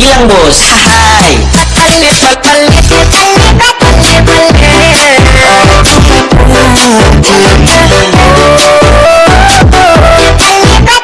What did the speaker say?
bilang bos